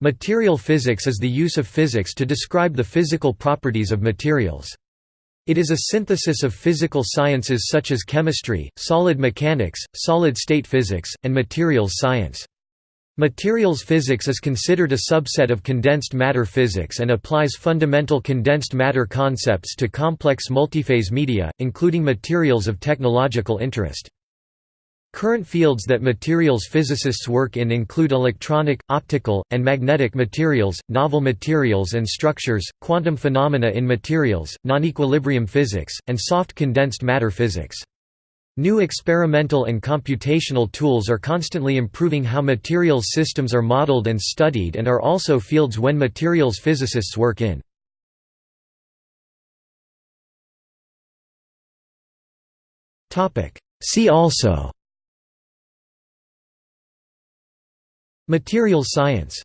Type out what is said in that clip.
Material physics is the use of physics to describe the physical properties of materials. It is a synthesis of physical sciences such as chemistry, solid mechanics, solid-state physics, and materials science. Materials physics is considered a subset of condensed matter physics and applies fundamental condensed matter concepts to complex multiphase media, including materials of technological interest. Current fields that materials physicists work in include electronic, optical, and magnetic materials, novel materials and structures, quantum phenomena in materials, non-equilibrium physics, and soft condensed matter physics. New experimental and computational tools are constantly improving how materials systems are modeled and studied and are also fields when materials physicists work in. See also Materials science